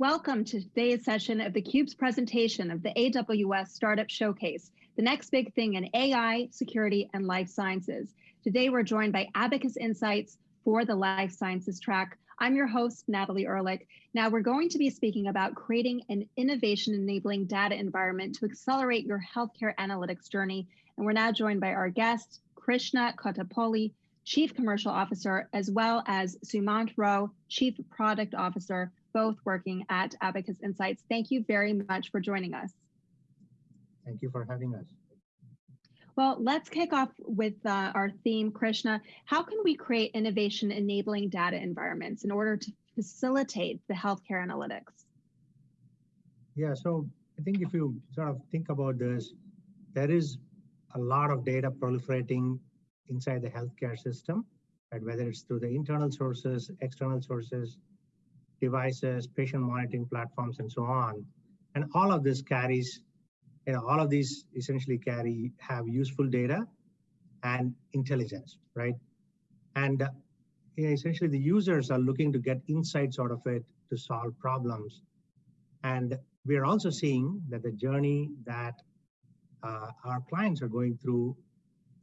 Welcome to today's session of theCUBE's presentation of the AWS Startup Showcase, the next big thing in AI, security, and life sciences. Today we're joined by Abacus Insights for the life sciences track. I'm your host, Natalie Ehrlich. Now we're going to be speaking about creating an innovation enabling data environment to accelerate your healthcare analytics journey. And we're now joined by our guest, Krishna Kotapalli, Chief Commercial Officer, as well as Sumant Rao, Chief Product Officer both working at Abacus Insights. Thank you very much for joining us. Thank you for having us. Well, let's kick off with uh, our theme, Krishna. How can we create innovation enabling data environments in order to facilitate the healthcare analytics? Yeah, so I think if you sort of think about this, there is a lot of data proliferating inside the healthcare system, right? whether it's through the internal sources, external sources, devices, patient monitoring platforms, and so on. And all of this carries, you know, all of these essentially carry, have useful data and intelligence, right? And uh, you know, essentially the users are looking to get insights out of it to solve problems. And we're also seeing that the journey that uh, our clients are going through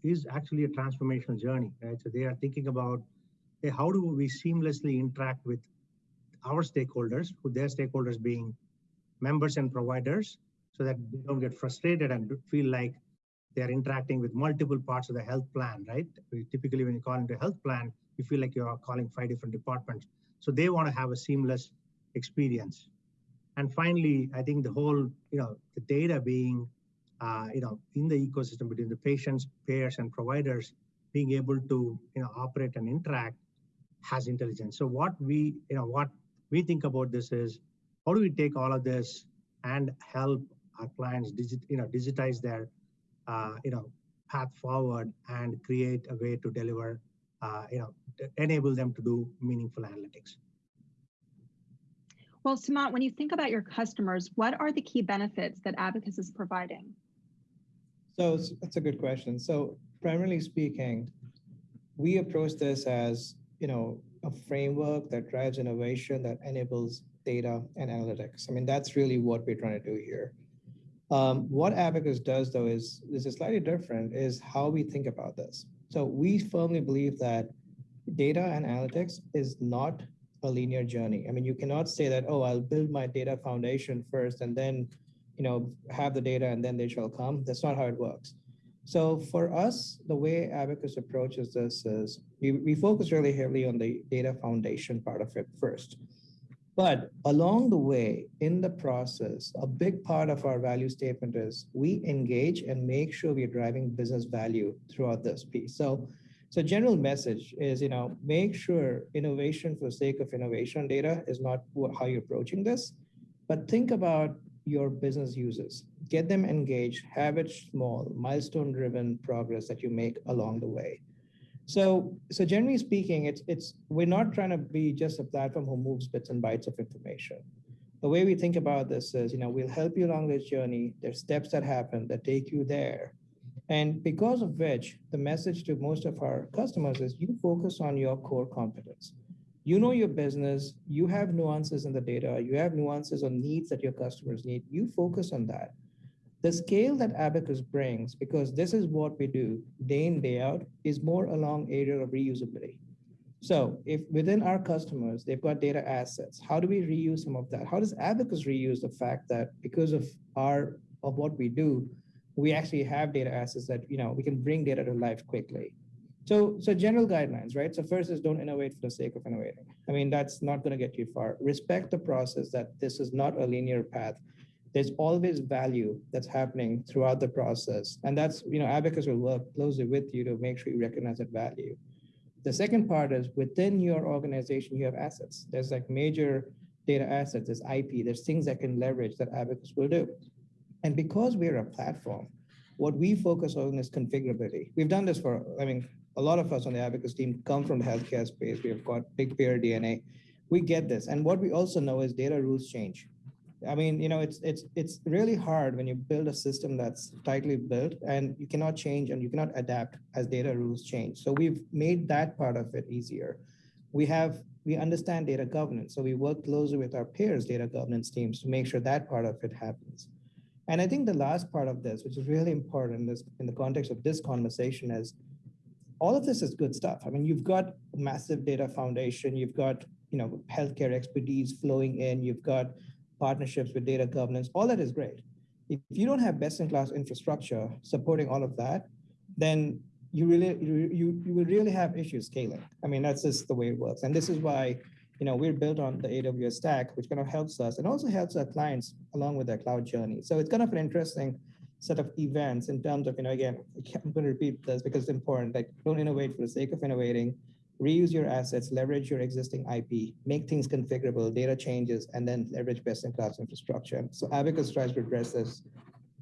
is actually a transformational journey, right? So they are thinking about hey, how do we seamlessly interact with our stakeholders, who their stakeholders being members and providers, so that they don't get frustrated and feel like they're interacting with multiple parts of the health plan, right? Typically, when you call into a health plan, you feel like you're calling five different departments. So they want to have a seamless experience. And finally, I think the whole, you know, the data being, uh, you know, in the ecosystem between the patients, payers, and providers, being able to, you know, operate and interact has intelligence. So what we, you know, what we think about this is how do we take all of this and help our clients digit, you know, digitize their, uh, you know, path forward and create a way to deliver, uh, you know, enable them to do meaningful analytics. Well, Sumant, when you think about your customers, what are the key benefits that Abacus is providing? So that's a good question. So primarily speaking, we approach this as, you know, a framework that drives innovation that enables data and analytics. I mean, that's really what we're trying to do here. Um, what Abacus does, though, is this is slightly different, is how we think about this. So we firmly believe that data and analytics is not a linear journey. I mean, you cannot say that, oh, I'll build my data foundation first and then, you know, have the data and then they shall come. That's not how it works. So for us, the way Abacus approaches this is we, we focus really heavily on the data foundation part of it first. But along the way, in the process, a big part of our value statement is we engage and make sure we're driving business value throughout this piece. So, so general message is, you know, make sure innovation for the sake of innovation data is not how you're approaching this, but think about your business users get them engaged, have it small, milestone driven progress that you make along the way. So, so generally speaking, it's, it's, we're not trying to be just a platform who moves bits and bytes of information. The way we think about this is, you know, we'll help you along this journey. There's steps that happen that take you there. And because of which, the message to most of our customers is you focus on your core competence. You know your business, you have nuances in the data, you have nuances on needs that your customers need. You focus on that the scale that Abacus brings, because this is what we do day in, day out, is more along area of reusability. So if within our customers, they've got data assets, how do we reuse some of that? How does Abacus reuse the fact that because of our of what we do, we actually have data assets that you know we can bring data to life quickly. So, so general guidelines, right? So first is don't innovate for the sake of innovating. I mean, that's not going to get you far. Respect the process that this is not a linear path there's always value that's happening throughout the process. And that's, you know, Abacus will work closely with you to make sure you recognize that value. The second part is within your organization, you have assets. There's like major data assets, there's IP, there's things that can leverage that Abacus will do. And because we're a platform, what we focus on is configurability. We've done this for, I mean, a lot of us on the Abacus team come from the healthcare space. We've got big payer DNA. We get this. And what we also know is data rules change. I mean, you know, it's it's it's really hard when you build a system that's tightly built and you cannot change and you cannot adapt as data rules change. So we've made that part of it easier. we have we understand data governance. So we work closely with our payers' data governance teams to make sure that part of it happens. And I think the last part of this, which is really important in, this, in the context of this conversation, is all of this is good stuff. I mean, you've got a massive data foundation, you've got you know healthcare expertise flowing in, you've got partnerships with data governance. All that is great. If you don't have best-in-class infrastructure supporting all of that, then you really you, you you will really have issues scaling. I mean, that's just the way it works. And this is why you know we're built on the AWS stack, which kind of helps us and also helps our clients along with their cloud journey. So it's kind of an interesting set of events in terms of, you know, again, I'm going to repeat this because it's important, like don't innovate for the sake of innovating, reuse your assets, leverage your existing IP, make things configurable, data changes, and then leverage best-in-class infrastructure. So Abacus tries to address this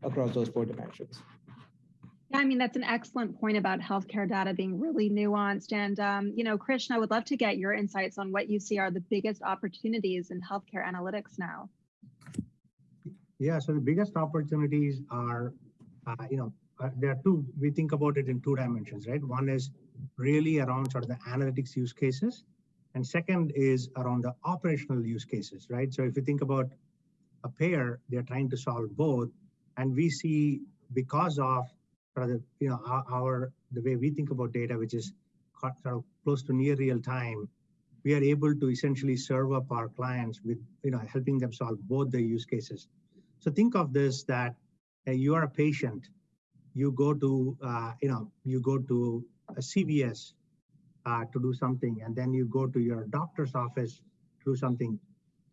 across those four dimensions. Yeah, I mean, that's an excellent point about healthcare data being really nuanced. And, um, you know, Krishna, I would love to get your insights on what you see are the biggest opportunities in healthcare analytics now. Yeah, so the biggest opportunities are, uh, you know, uh, there are two, we think about it in two dimensions, right? One is really around sort of the analytics use cases. And second is around the operational use cases, right? So if you think about a payer, they're trying to solve both. And we see because of sort of the, you know, our, our the way we think about data, which is sort of close to near real time, we are able to essentially serve up our clients with, you know, helping them solve both the use cases. So think of this that uh, you are a patient, you go to, uh, you know, you go to a CVS uh, to do something, and then you go to your doctor's office to do something,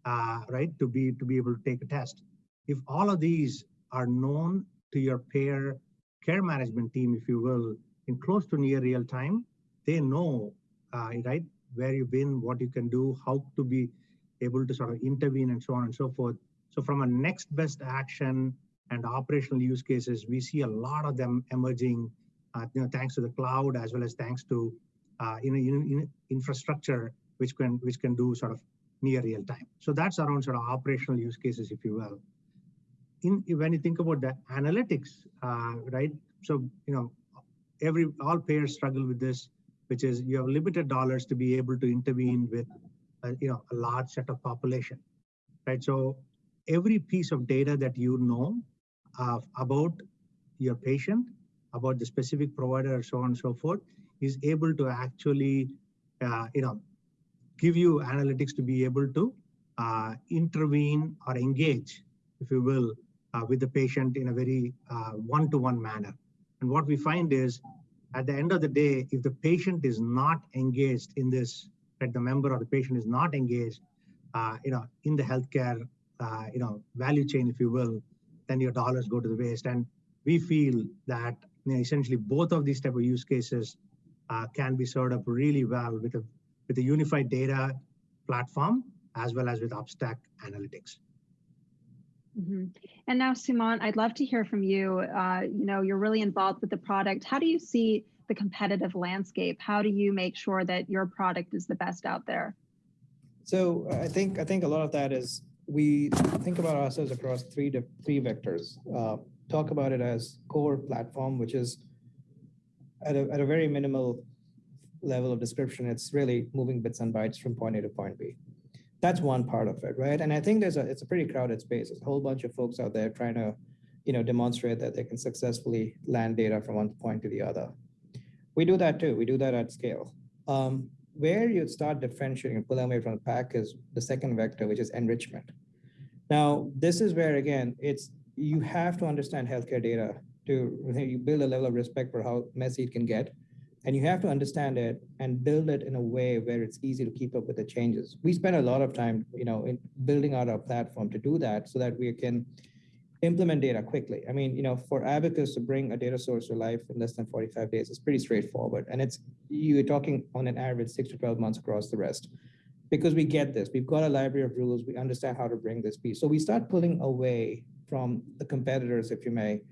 uh, right? To be to be able to take a test. If all of these are known to your payer care management team, if you will, in close to near real time, they know, uh, right, where you've been, what you can do, how to be able to sort of intervene, and so on and so forth. So from a next best action and operational use cases, we see a lot of them emerging, uh, you know, thanks to the cloud as well as thanks to uh, in, in, infrastructure which can which can do sort of near real time. So that's around sort of operational use cases, if you will. In when you think about the analytics, uh, right? So you know, every all payers struggle with this, which is you have limited dollars to be able to intervene with, uh, you know, a large set of population, right? So every piece of data that you know uh, about your patient, about the specific provider, so on and so forth, is able to actually, uh, you know, give you analytics to be able to uh, intervene or engage, if you will, uh, with the patient in a very uh, one-to-one -one manner. And what we find is, at the end of the day, if the patient is not engaged in this, that the member or the patient is not engaged, uh, you know, in the healthcare uh, you know, value chain, if you will, then your dollars go to the waste. And we feel that you know, essentially both of these type of use cases uh, can be served up really well with a with a unified data platform as well as with Upstack analytics. Mm -hmm. And now, Sumant, I'd love to hear from you. Uh, you know, you're really involved with the product. How do you see the competitive landscape? How do you make sure that your product is the best out there? So I think I think a lot of that is we think about ourselves across three three vectors. Uh, talk about it as core platform, which is at a, at a very minimal level of description, it's really moving bits and bytes from point A to point B. That's one part of it, right? And I think there's a it's a pretty crowded space. There's a whole bunch of folks out there trying to, you know, demonstrate that they can successfully land data from one point to the other. We do that too. We do that at scale. Um, where you start differentiating and pulling away from the pack is the second vector, which is enrichment. Now, this is where, again, it's you have to understand healthcare data to you build a level of respect for how messy it can get. And you have to understand it and build it in a way where it's easy to keep up with the changes. We spend a lot of time, you know, in building out our platform to do that so that we can implement data quickly. I mean, you know, for Abacus to bring a data source to life in less than 45 days is pretty straightforward. And it's you're talking on an average six to 12 months across the rest. Because we get this, we've got a library of rules, we understand how to bring this piece. So we start pulling away from the competitors, if you may,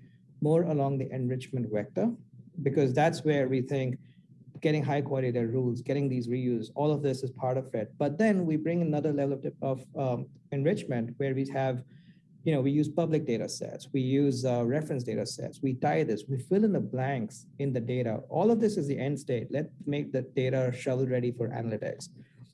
more along the enrichment vector, because that's where we think getting high quality data rules, getting these reuse, all of this is part of it. But then we bring another level of, of um, enrichment where we have you know, we use public data sets, we use uh, reference data sets, we tie this, we fill in the blanks in the data. All of this is the end state. Let's make the data shovel ready for analytics.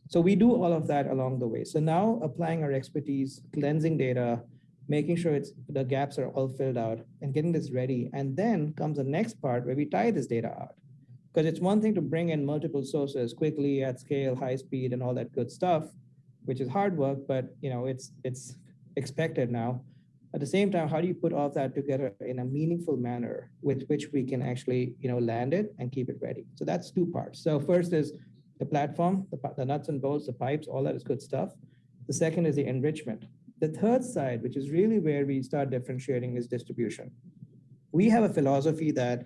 So we do all of that along the way. So now applying our expertise, cleansing data, making sure it's the gaps are all filled out and getting this ready. And then comes the next part where we tie this data out. Because it's one thing to bring in multiple sources quickly at scale, high speed, and all that good stuff, which is hard work, but you know it's it's expected now. At the same time, how do you put all that together in a meaningful manner with which we can actually you know land it and keep it ready? So that's two parts. So first is the platform, the, the nuts and bolts, the pipes, all that is good stuff. The second is the enrichment. The third side, which is really where we start differentiating, is distribution. We have a philosophy that,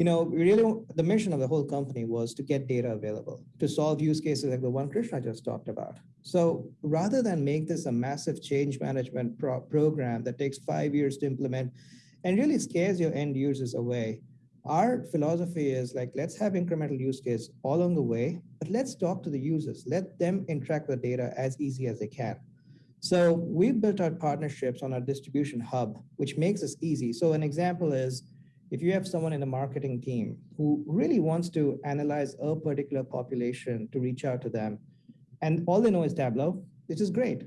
you know, really the mission of the whole company was to get data available, to solve use cases like the one Krishna just talked about. So rather than make this a massive change management pro program that takes five years to implement and really scares your end users away, our philosophy is like, let's have incremental use case all along the way, but let's talk to the users. Let them interact with data as easy as they can. So we've built our partnerships on our distribution hub, which makes this easy. So an example is if you have someone in the marketing team who really wants to analyze a particular population to reach out to them, and all they know is Tableau, which is great.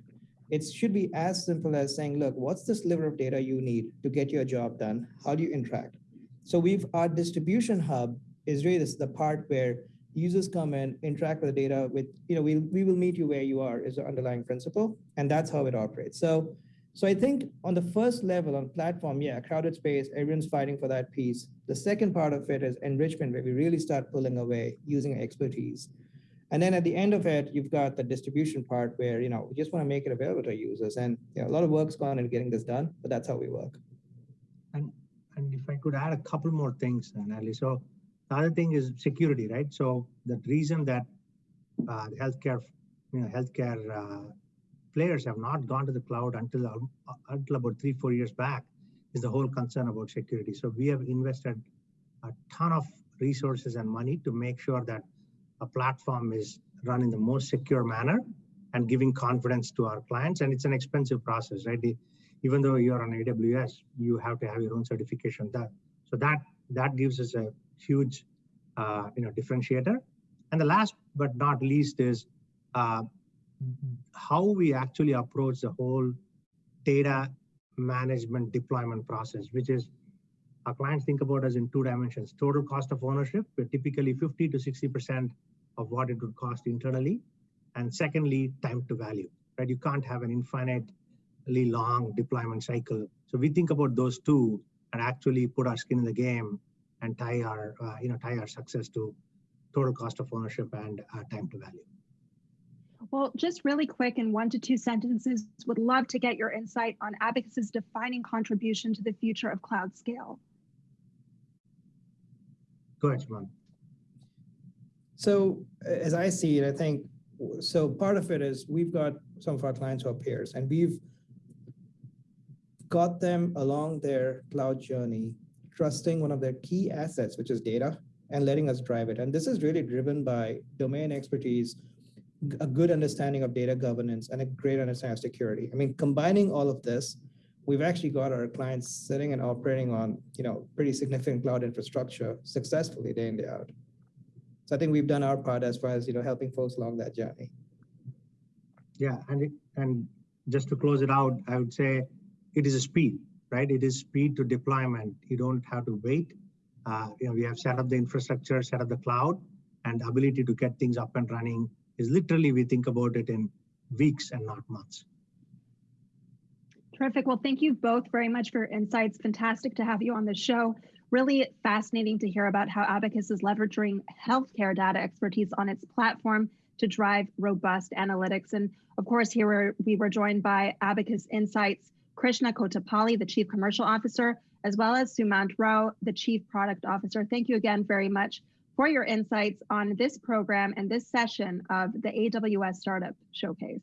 It should be as simple as saying, look, what's the sliver of data you need to get your job done? How do you interact? So we've our distribution hub is really this, the part where users come in, interact with the data with, you know, we, we will meet you where you are is the underlying principle. And that's how it operates. So, so I think on the first level on platform, yeah, crowded space, everyone's fighting for that piece. The second part of it is enrichment, where we really start pulling away using expertise. And then at the end of it, you've got the distribution part where, you know, we just want to make it available to users. And you know, a lot of work's gone in getting this done, but that's how we work. And and if I could add a couple more things, Natalie. So the other thing is security, right? So the reason that uh, healthcare, you know, healthcare uh, players have not gone to the cloud until uh, until about three, four years back is the whole concern about security. So we have invested a ton of resources and money to make sure that a platform is run in the most secure manner and giving confidence to our clients. And it's an expensive process, right? Even though you're on AWS, you have to have your own certification. That so that that gives us a huge uh, you know differentiator. And the last but not least is uh, how we actually approach the whole data management deployment process, which is our clients think about us in two dimensions: total cost of ownership, where typically 50 to 60 percent of what it would cost internally, and secondly, time to value. Right? You can't have an infinitely long deployment cycle. So we think about those two and actually put our skin in the game and tie our, uh, you know, tie our success to total cost of ownership and uh, time to value. Well, just really quick in one to two sentences, would love to get your insight on Abacus's defining contribution to the future of cloud scale. Go ahead, Sumant. So uh, as I see it, I think, so part of it is we've got some of our clients who are payers and we've got them along their cloud journey, trusting one of their key assets, which is data, and letting us drive it. And this is really driven by domain expertise, a good understanding of data governance, and a great understanding of security. I mean, combining all of this, we've actually got our clients sitting and operating on, you know, pretty significant cloud infrastructure successfully day in, day out. So I think we've done our part as far as, you know, helping folks along that journey. Yeah, and it, and just to close it out, I would say it is a speed, right? It is speed to deployment. You don't have to wait. Uh, you know, we have set up the infrastructure, set up the cloud, and ability to get things up and running is literally we think about it in weeks and not months. Terrific. Well, thank you both very much for your insights. Fantastic to have you on the show. Really fascinating to hear about how Abacus is leveraging healthcare data expertise on its platform to drive robust analytics. And of course, here we were joined by Abacus Insights Krishna Kotapalli, the Chief Commercial Officer, as well as Sumant Rao, the Chief Product Officer. Thank you again very much for your insights on this program and this session of the AWS Startup Showcase.